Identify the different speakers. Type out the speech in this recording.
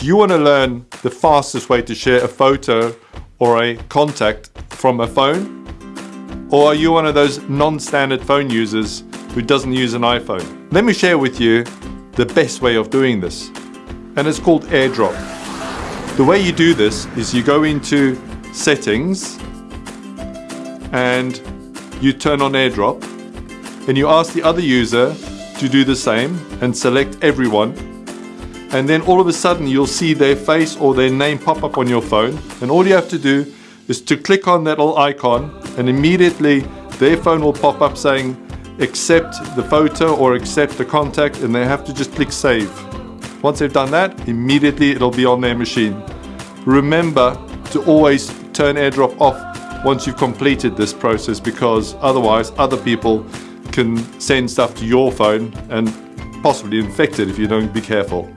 Speaker 1: Do you want to learn the fastest way to share a photo or a contact from a phone? Or are you one of those non-standard phone users who doesn't use an iPhone? Let me share with you the best way of doing this. And it's called AirDrop. The way you do this is you go into settings and you turn on AirDrop and you ask the other user to do the same and select everyone and then all of a sudden you'll see their face or their name pop up on your phone and all you have to do is to click on that little icon and immediately their phone will pop up saying accept the photo or accept the contact and they have to just click save. Once they've done that, immediately it'll be on their machine. Remember to always turn AirDrop off once you've completed this process because otherwise other people can send stuff to your phone and possibly infect it if you don't be careful.